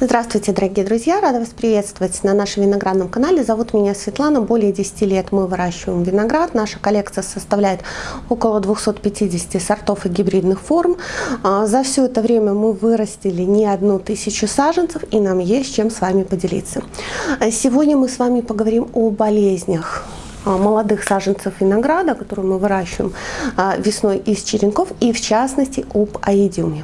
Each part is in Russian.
Здравствуйте, дорогие друзья! Рада вас приветствовать на нашем виноградном канале. Зовут меня Светлана. Более 10 лет мы выращиваем виноград. Наша коллекция составляет около 250 сортов и гибридных форм. А, за все это время мы вырастили не одну тысячу саженцев, и нам есть чем с вами поделиться. А, сегодня мы с вами поговорим о болезнях а, молодых саженцев винограда, которые мы выращиваем весной из черенков, и в частности об аидиуме.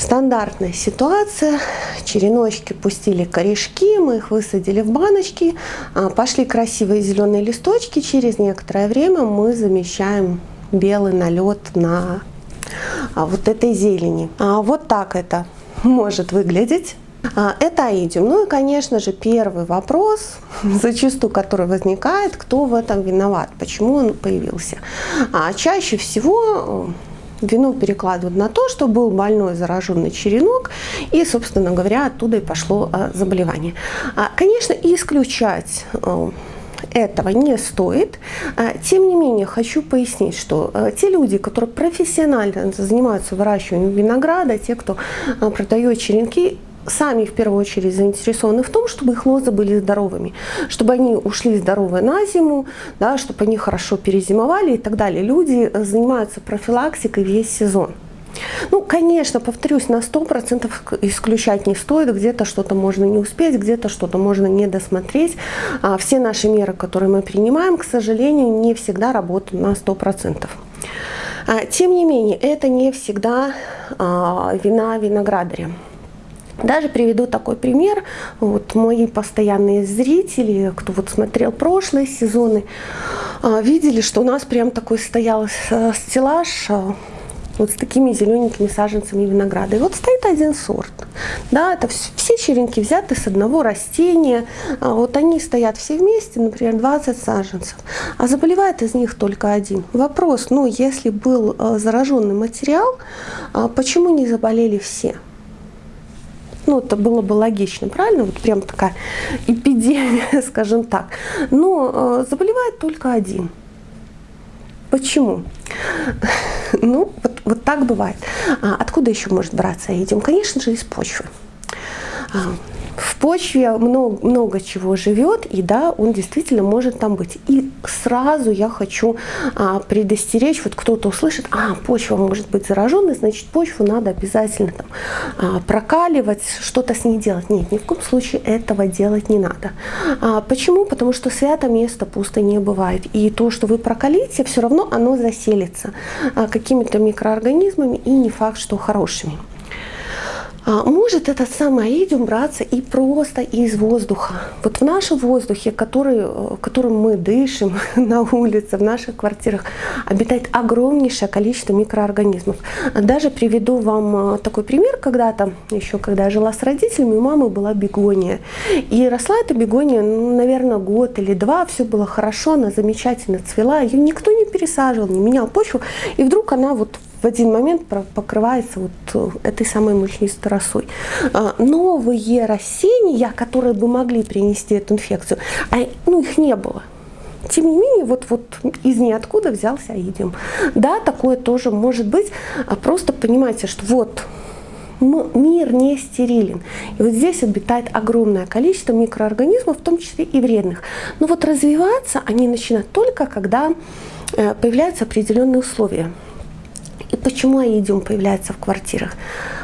Стандартная ситуация. Череночки пустили корешки, мы их высадили в баночки, а, пошли красивые зеленые листочки. Через некоторое время мы замещаем белый налет на а, вот этой зелени. А, вот так это может выглядеть. Это аидиум. Ну и, конечно же, первый вопрос, зачастую который возникает, кто в этом виноват, почему он появился. А чаще всего вину перекладывают на то, что был больной зараженный черенок, и, собственно говоря, оттуда и пошло а, заболевание. А, конечно, исключать э, этого не стоит. А, тем не менее, хочу пояснить, что э, те люди, которые профессионально занимаются выращиванием винограда, те, кто продает черенки, сами в первую очередь заинтересованы в том, чтобы их лозы были здоровыми, чтобы они ушли здоровые на зиму, да, чтобы они хорошо перезимовали и так далее. Люди э, занимаются профилактикой весь сезон. Ну, конечно, повторюсь, на 100% исключать не стоит, где-то что-то можно не успеть, где-то что-то можно не досмотреть. А все наши меры, которые мы принимаем, к сожалению, не всегда работают на 100%. А, тем не менее, это не всегда а, вина виноградаря. Даже приведу такой пример. Вот мои постоянные зрители, кто вот смотрел прошлые сезоны, а, видели, что у нас прям такой стоял э, стеллаж а, вот с такими зелененькими саженцами винограда. И вот стоит один сорт. Да, это все черенки взяты с одного растения. А вот они стоят все вместе, например, 20 саженцев. А заболевает из них только один. Вопрос, ну, если был э, зараженный материал, почему не заболели все? Ну, это было бы логично, правильно? Вот прям такая эпидемия, скажем так. Но э, заболевает только один. Почему? Ну, вот, вот так бывает. А откуда еще может браться идем? Конечно же, из почвы. Почве много, много чего живет, и да, он действительно может там быть. И сразу я хочу а, предостеречь, вот кто-то услышит, а, почва может быть зараженной, значит, почву надо обязательно там а, прокаливать, что-то с ней делать. Нет, ни в коем случае этого делать не надо. А, почему? Потому что свято место пусто не бывает. И то, что вы прокалите, все равно оно заселится а, какими-то микроорганизмами, и не факт, что хорошими. А, может этот самый аидиум браться и просто из воздуха. Вот в нашем воздухе, который, э, которым мы дышим на улице, в наших квартирах, обитает огромнейшее количество микроорганизмов. Даже приведу вам э, такой пример. Когда-то, еще когда я жила с родителями, у мамы была бегония. И росла эта бегония, ну, наверное, год или два, все было хорошо, она замечательно цвела, ее никто не пересаживал, не менял почву. И вдруг она вот в один момент покрывается вот э, этой самой мучнистой росой. А, новые растения, которые бы могли принести эту инфекцию, а, ну, их не было. Тем не менее, вот, вот из ниоткуда взялся аидиум. Да, такое тоже может быть. А просто понимайте, что вот мир не стерилен. И вот здесь обитает огромное количество микроорганизмов, в том числе и вредных. Но вот развиваться они начинают только, когда э, появляются определенные условия. И почему аидиум появляется в квартирах?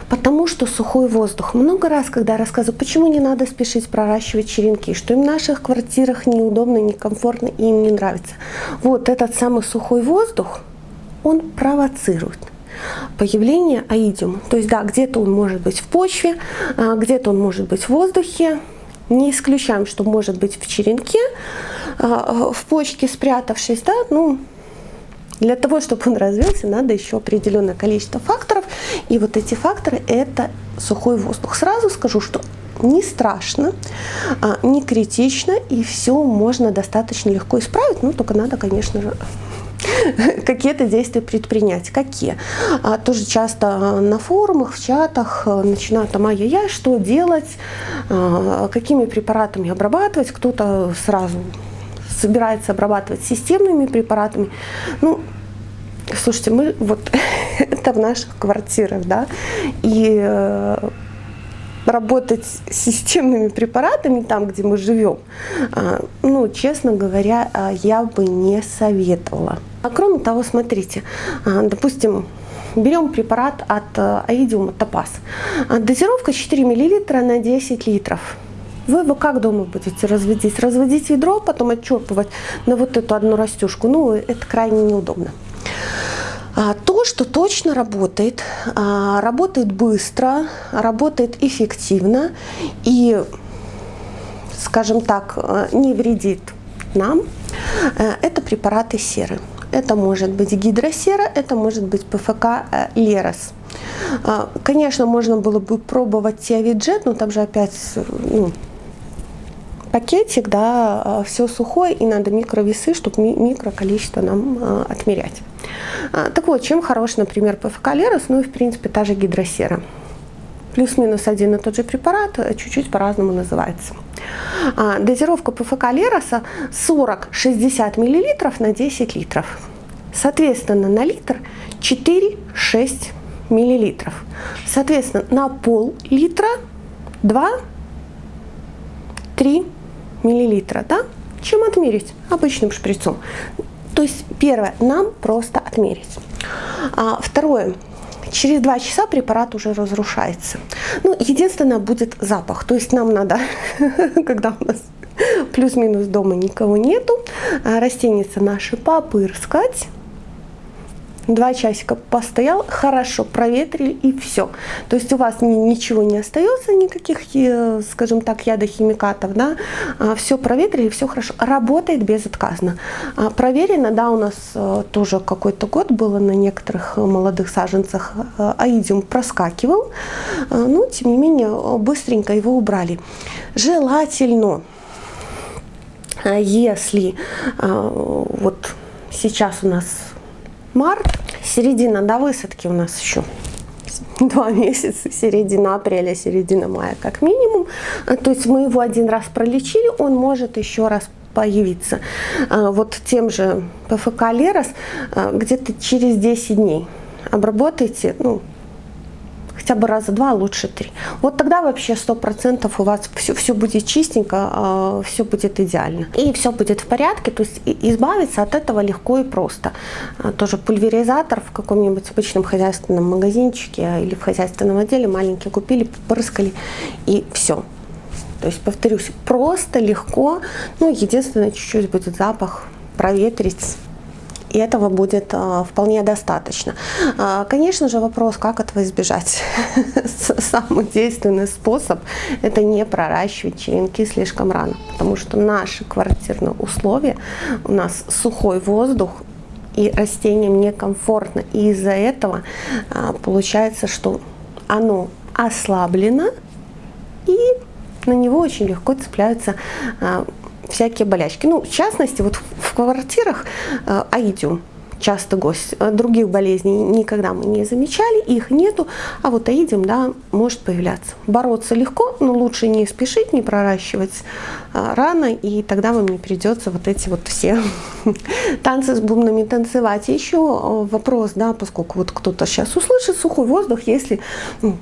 Потому что сухой воздух. Много раз, когда я рассказываю, почему не надо спешить проращивать черенки, что им в наших квартирах неудобно, некомфортно и им не нравится. Вот этот самый сухой воздух, он провоцирует появление аидиума. То есть, да, где-то он может быть в почве, а, где-то он может быть в воздухе. Не исключаем, что может быть в черенке, а, в почке спрятавшись, да, ну, для того, чтобы он развился, надо еще определенное количество факторов. И вот эти факторы – это сухой воздух. Сразу скажу, что не страшно, а, не критично, и все можно достаточно легко исправить. Ну, только надо, конечно же, какие-то действия предпринять. Какие? А, тоже часто на форумах, в чатах начинают там, ай-яй-яй, что делать, а, какими препаратами обрабатывать. Кто-то сразу собирается обрабатывать системными препаратами. Ну, слушайте, мы вот это в наших квартирах, да, и э, работать с системными препаратами там, где мы живем, а, ну, честно говоря, а, я бы не советовала. А кроме того, смотрите, а, допустим, берем препарат от аидиума топаз. Дозировка 4 мл на 10 литров. Вы его как дома будете разводить? Разводить ведро, потом отчерпывать на вот эту одну растюшку. Ну, это крайне неудобно. А, то, что точно работает, а, работает быстро, работает эффективно и, скажем так, э, не вредит нам, э, это препараты серы. Это может быть гидросера, это может быть ПФК э, Лерос. А, конечно, можно было бы пробовать Тиавиджет, но там же опять ну, пакетик, да, все сухое, и надо микровесы, чтобы микро количество нам отмерять. А, так вот, чем хорош, например, ПФК ну и в принципе та же гидросера. Плюс-минус один и тот же препарат, э, чуть-чуть по-разному называется. А, дозировка ПФК Лероса 40-60 мл на 10 литров. Соответственно, на литр 4-6 мл. Соответственно, на пол-литра 2-3 мл. Да? Чем отмерить? Обычным шприцом. То есть первое, нам просто отмерить. А, второе, через два часа препарат уже разрушается. Ну, единственное, будет запах. То есть нам надо, когда у нас плюс-минус дома никого нету, а, растеница наши попырскать два часика постоял, хорошо проветрили и все. То есть у вас ничего не остается, никаких, э, скажем так, ядохимикатов, да, а, все проветрили, все хорошо, работает безотказно. А, проверено, да, у нас э, тоже какой-то год было на некоторых молодых саженцах э, аидиум проскакивал, но тем не менее быстренько его убрали. Желательно, если вот сейчас у нас март, середина до высадки у нас еще два месяца, середина апреля, середина мая как минимум. А, то есть мы его один раз пролечили, он может еще раз появиться. А, вот тем же ПФК Лерос а, где-то через 10 дней обработайте, ну, хотя бы раза два, а лучше три. Вот тогда вообще сто процентов у вас все, все будет чистенько, а, все будет идеально. И все будет в порядке, то есть избавиться от этого легко и просто. А, тоже пульверизатор в каком-нибудь обычном хозяйственном магазинчике или в хозяйственном отделе маленький купили, попрыскали и все. То есть, повторюсь, просто, легко, ну, единственное, чуть-чуть будет запах, проветрить, и этого будет а, вполне достаточно. А, конечно же, вопрос, как этого избежать. Самый действенный способ – это не проращивать черенки слишком рано, потому что наши квартирные условия, у нас сухой воздух, и растениям некомфортно. И из-за этого а, получается, что оно ослаблено, и на него очень легко цепляются всякие болячки. Ну, в частности, вот в квартирах э, аидиум часто гость. Э, других болезней никогда мы не замечали, их нету, а вот аидиум, да, может появляться. Бороться легко, но лучше не спешить, не проращивать а, рано, и тогда вам не придется вот эти вот все танцы с бубнами танцевать. Еще вопрос, да, поскольку вот кто-то сейчас услышит сухой воздух, если ну,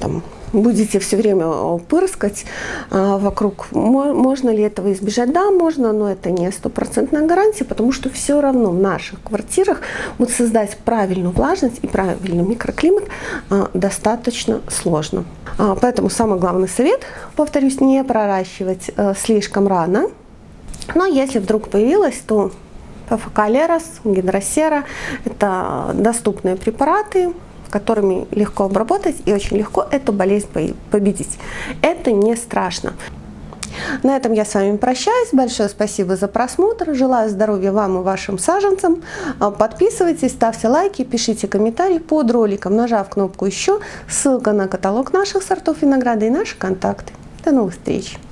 там, будете все время э, пырскать а, вокруг. Можно ли этого избежать? Да, можно, но это не стопроцентная гарантия, потому что все равно в наших квартирах вот создать правильную влажность и правильный микроклимат а, достаточно сложно. А, поэтому самый главный совет, повторюсь, не проращивать э, слишком рано. Но если вдруг появилось, то ПФК Лерос, Гидросера – это доступные препараты, которыми легко обработать и очень легко эту болезнь победить. Это не страшно. На этом я с вами прощаюсь. Большое спасибо за просмотр. Желаю здоровья вам и вашим саженцам. Подписывайтесь, ставьте лайки, пишите комментарии под роликом, нажав кнопку «Еще». Ссылка на каталог наших сортов винограда и наши контакты. До новых встреч!